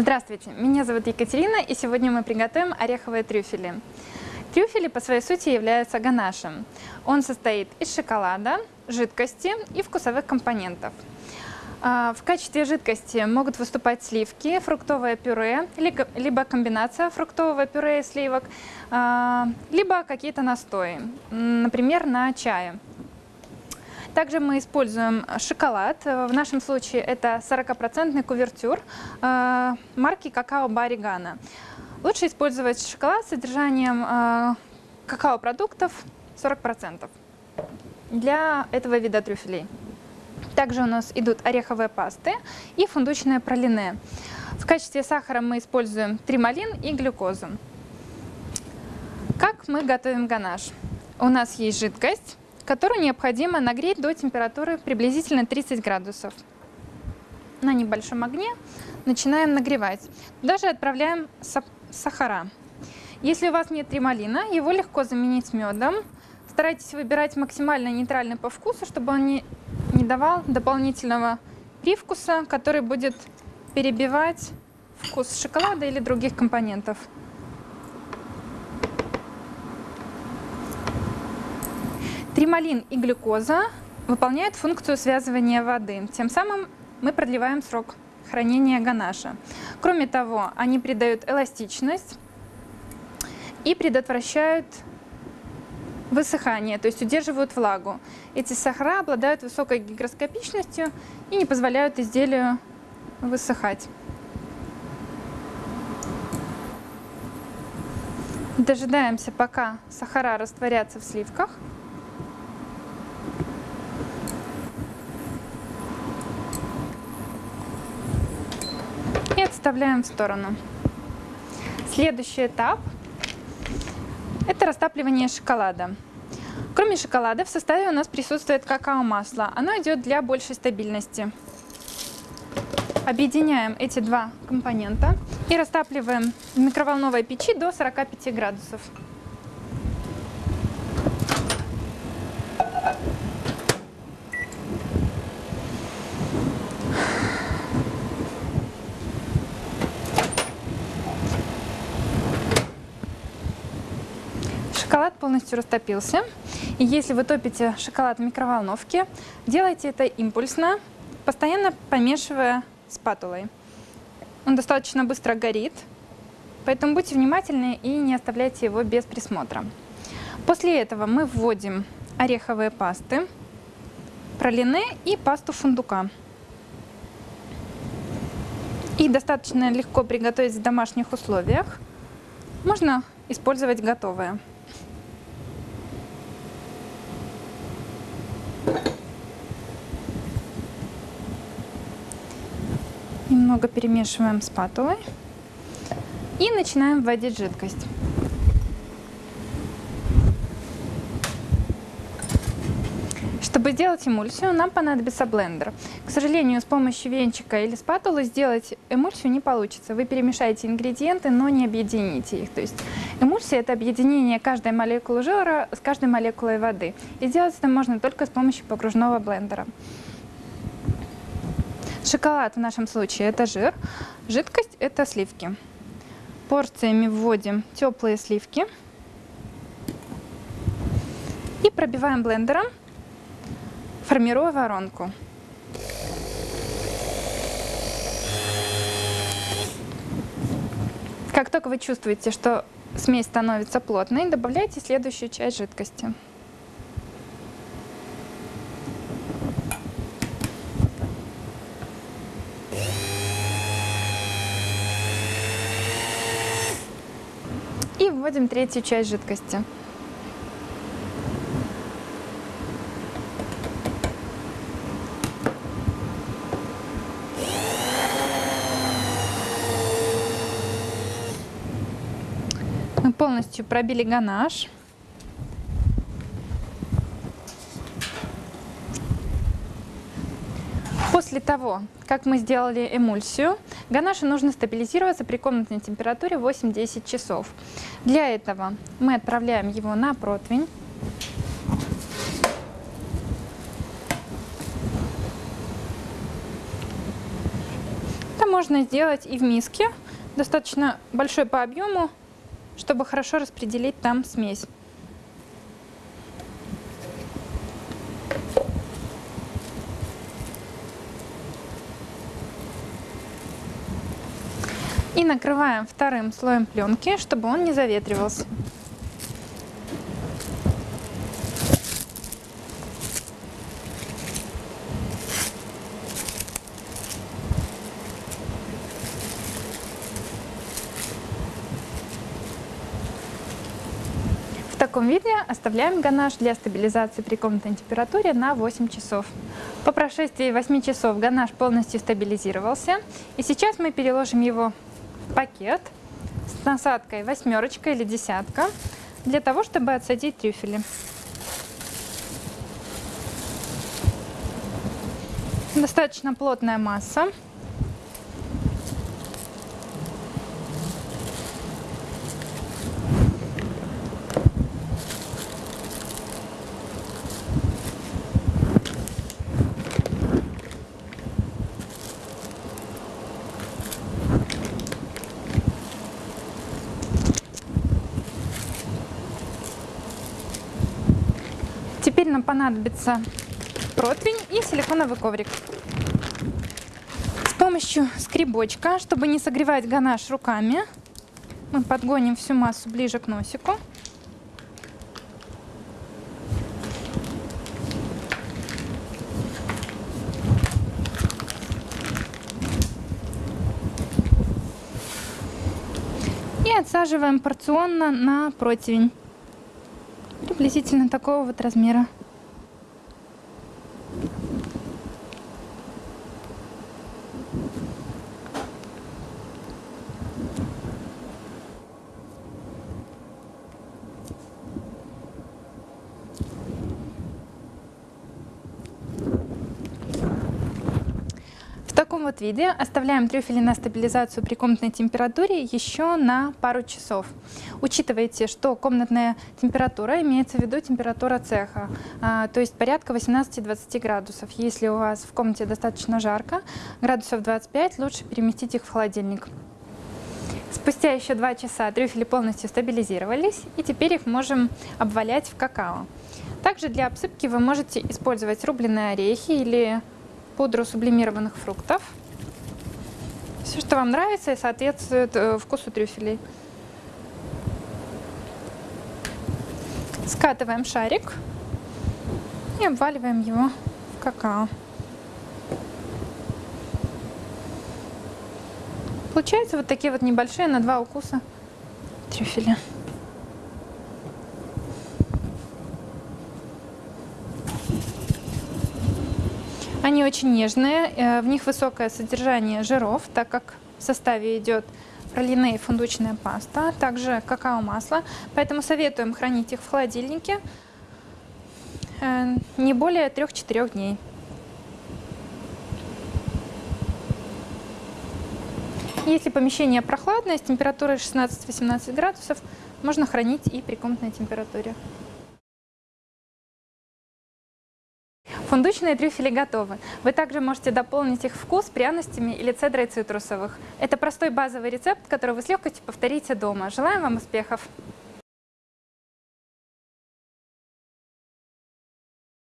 Здравствуйте, меня зовут Екатерина, и сегодня мы приготовим ореховые трюфели. Трюфели по своей сути являются ганашем. Он состоит из шоколада, жидкости и вкусовых компонентов. А, в качестве жидкости могут выступать сливки, фруктовое пюре, либо комбинация фруктового пюре и сливок, а, либо какие-то настои, например, на чае. Также мы используем шоколад. В нашем случае это 40% кувертюр э, марки какао Баригана. Лучше использовать шоколад с содержанием э, какао-продуктов 40% для этого вида трюфелей. Также у нас идут ореховые пасты и фундучное пралине. В качестве сахара мы используем трималин и глюкозу. Как мы готовим ганаш? У нас есть жидкость, которую необходимо нагреть до температуры приблизительно 30 градусов. На небольшом огне начинаем нагревать. Даже отправляем сахара. Если у вас нет трималина, его легко заменить медом. Старайтесь выбирать максимально нейтральный по вкусу, чтобы он не, не давал дополнительного привкуса, который будет перебивать вкус шоколада или других компонентов. Трималин и глюкоза выполняют функцию связывания воды. Тем самым мы продлеваем срок хранения ганаша. Кроме того, они придают эластичность и предотвращают высыхание, то есть удерживают влагу. Эти сахара обладают высокой гигроскопичностью и не позволяют изделию высыхать. Дожидаемся, пока сахара растворятся в сливках. и отставляем в сторону. Следующий этап – это растапливание шоколада. Кроме шоколада в составе у нас присутствует какао-масло. Оно идет для большей стабильности. Объединяем эти два компонента и растапливаем в микроволновой печи до 45 градусов. Шоколад полностью растопился. И если вы топите шоколад в микроволновке, делайте это импульсно, постоянно помешивая спатулой. Он достаточно быстро горит, поэтому будьте внимательны и не оставляйте его без присмотра. После этого мы вводим ореховые пасты, пролине и пасту фундука. И достаточно легко приготовить в домашних условиях. Можно использовать готовое. Немного перемешиваем спатулой и начинаем вводить жидкость. Чтобы сделать эмульсию, нам понадобится блендер. К сожалению, с помощью венчика или спатулы сделать эмульсию не получится. Вы перемешаете ингредиенты, но не объедините их. То есть эмульсия – это объединение каждой молекулы жира с каждой молекулой воды. И сделать это можно только с помощью погружного блендера. Шоколад в нашем случае – это жир, жидкость – это сливки. Порциями вводим теплые сливки и пробиваем блендером формируя воронку. Как только вы чувствуете, что смесь становится плотной, добавляйте следующую часть жидкости. И вводим третью часть жидкости. Мы полностью пробили ганаш. После того, как мы сделали эмульсию, ганашу нужно стабилизироваться при комнатной температуре 8-10 часов. Для этого мы отправляем его на противень. можно сделать и в миске, достаточно большой по объему, чтобы хорошо распределить там смесь. И накрываем вторым слоем пленки, чтобы он не заветривался. В таком виде оставляем ганаш для стабилизации при комнатной температуре на 8 часов. По прошествии 8 часов ганаш полностью стабилизировался. И сейчас мы переложим его пакет с насадкой восьмерочка или десятка для того, чтобы отсадить трюфели. Достаточно плотная масса. Теперь нам понадобится противень и силиконовый коврик. С помощью скребочка, чтобы не согревать ганаш руками, мы подгоним всю массу ближе к носику. И отсаживаем порционно на противень приблизительно такого вот размера. Таком вот виде оставляем трюфели на стабилизацию при комнатной температуре еще на пару часов. Учитывайте, что комнатная температура имеется в виду температура цеха, а, то есть порядка 18-20 градусов. Если у вас в комнате достаточно жарко, градусов 25, лучше переместить их в холодильник. Спустя еще два часа трюфели полностью стабилизировались, и теперь их можем обвалять в какао. Также для обсыпки вы можете использовать рубленые орехи или пудру сублимированных фруктов. Все, что вам нравится и соответствует э, вкусу трюфелей. Скатываем шарик и обваливаем его в какао. Получаются вот такие вот небольшие на два укуса трюфеля. Они очень нежные, э, в них высокое содержание жиров, так как в составе идет пролине и фундучная паста, также какао-масло, поэтому советуем хранить их в холодильнике э, не более 3-4 дней. Если помещение прохладное, с температурой 16-18 градусов, можно хранить и при комнатной температуре. Фундучные трюфели готовы. Вы также можете дополнить их вкус пряностями или цедрой цитрусовых. Это простой базовый рецепт, который вы с легкостью повторите дома. Желаем вам успехов!